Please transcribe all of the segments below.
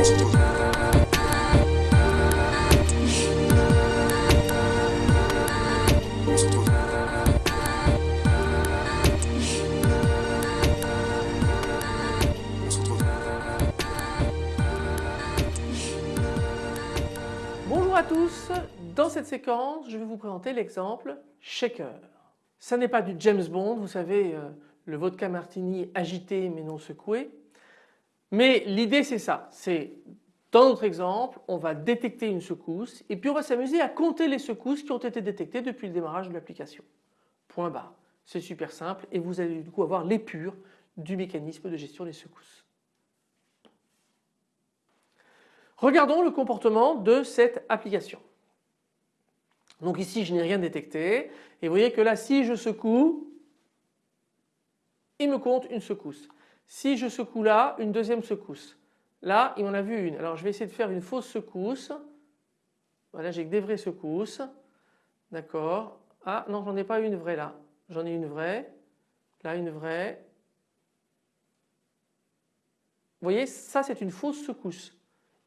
Bonjour à tous, dans cette séquence je vais vous présenter l'exemple shaker. Ça n'est pas du James Bond, vous savez euh, le vodka martini agité mais non secoué. Mais l'idée c'est ça, c'est dans notre exemple on va détecter une secousse et puis on va s'amuser à compter les secousses qui ont été détectées depuis le démarrage de l'application. Point barre. C'est super simple et vous allez du coup avoir l'épure du mécanisme de gestion des secousses. Regardons le comportement de cette application. Donc ici je n'ai rien détecté et vous voyez que là si je secoue il me compte une secousse. Si je secoue là une deuxième secousse. Là il m'en a vu une. Alors je vais essayer de faire une fausse secousse. Voilà j'ai que des vraies secousses. D'accord. Ah non j'en ai pas une vraie là. J'en ai une vraie. Là une vraie. Vous voyez ça c'est une fausse secousse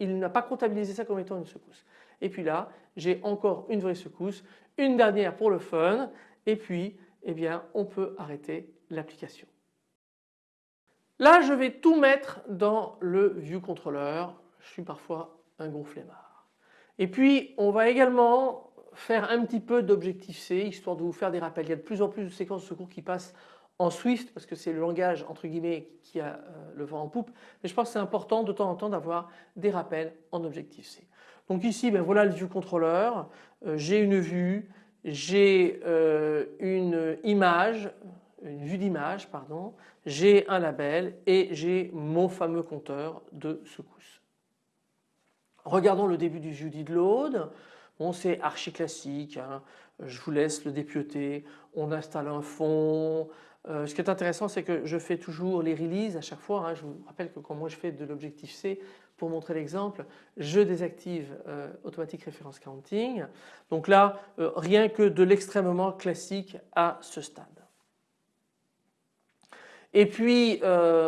il n'a pas comptabilisé ça comme étant une secousse. Et puis là j'ai encore une vraie secousse, une dernière pour le fun et puis eh bien on peut arrêter l'application. Là je vais tout mettre dans le view controller, je suis parfois un gros flemmard. Et puis on va également faire un petit peu d'objectif C histoire de vous faire des rappels. Il y a de plus en plus de séquences de secours qui passent en Swift parce que c'est le langage entre guillemets qui a euh, le vent en poupe mais je pense que c'est important de temps en temps d'avoir des rappels en Objective-C. Donc ici ben voilà le view controller, euh, j'ai une vue, j'ai euh, une image, vue d'image pardon, j'ai un label et j'ai mon fameux compteur de secousses. Regardons le début du view did load. C'est archi classique, hein. je vous laisse le dépioter, on installe un fond, euh, ce qui est intéressant c'est que je fais toujours les releases à chaque fois. Hein. Je vous rappelle que quand moi je fais de l'objectif C pour montrer l'exemple je désactive euh, Automatic Reference Counting. Donc là euh, rien que de l'extrêmement classique à ce stade. Et puis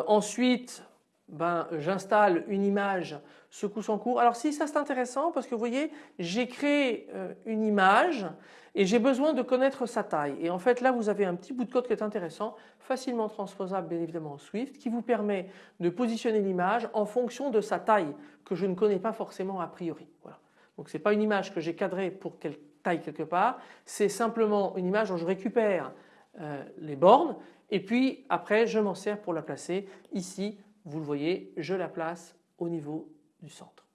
ensuite ben, j'installe une image secousse en cours. Alors si ça c'est intéressant parce que vous voyez j'ai créé euh, une image et j'ai besoin de connaître sa taille et en fait là vous avez un petit bout de code qui est intéressant facilement transposable bien évidemment en Swift qui vous permet de positionner l'image en fonction de sa taille que je ne connais pas forcément a priori. Voilà. Donc ce n'est pas une image que j'ai cadrée pour qu'elle taille quelque part, c'est simplement une image dont je récupère euh, les bornes et puis après je m'en sers pour la placer ici vous le voyez, je la place au niveau du centre.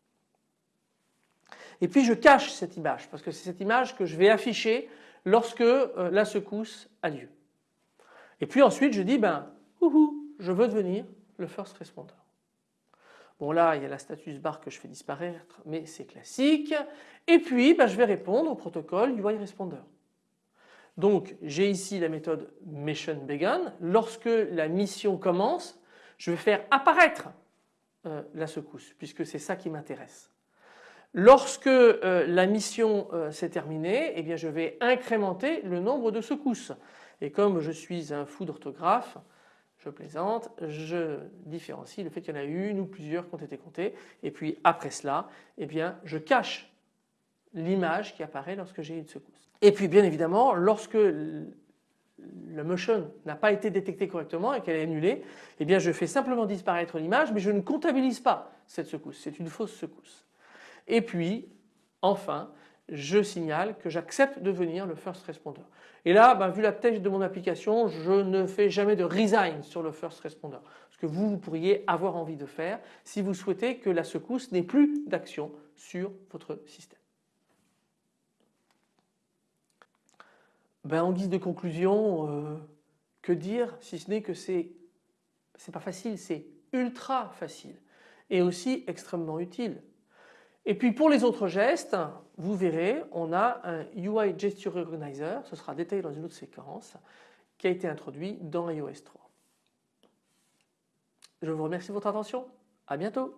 Et puis je cache cette image parce que c'est cette image que je vais afficher lorsque euh, la secousse a lieu. Et puis ensuite je dis ben je veux devenir le first responder. Bon là il y a la status bar que je fais disparaître mais c'est classique. Et puis ben, je vais répondre au protocole UI responder. Donc j'ai ici la méthode mission began. Lorsque la mission commence je vais faire apparaître euh, la secousse puisque c'est ça qui m'intéresse. Lorsque euh, la mission euh, s'est terminée, eh bien je vais incrémenter le nombre de secousses. Et comme je suis un fou d'orthographe, je plaisante, je différencie le fait qu'il y en a une ou plusieurs qui ont été comptées et puis après cela, eh bien je cache l'image qui apparaît lorsque j'ai une secousse. Et puis bien évidemment, lorsque le motion n'a pas été détecté correctement et qu'elle est annulée, eh bien je fais simplement disparaître l'image mais je ne comptabilise pas cette secousse, c'est une fausse secousse. Et puis enfin je signale que j'accepte de devenir le first responder. Et là, ben, vu la tâche de mon application, je ne fais jamais de resign sur le first responder. Ce que vous, vous pourriez avoir envie de faire si vous souhaitez que la secousse n'ait plus d'action sur votre système. Ben, en guise de conclusion, euh, que dire si ce n'est que c'est c'est pas facile, c'est ultra facile et aussi extrêmement utile. Et puis pour les autres gestes, vous verrez, on a un UI Gesture Recognizer, ce sera détaillé dans une autre séquence, qui a été introduit dans iOS 3. Je vous remercie de votre attention, à bientôt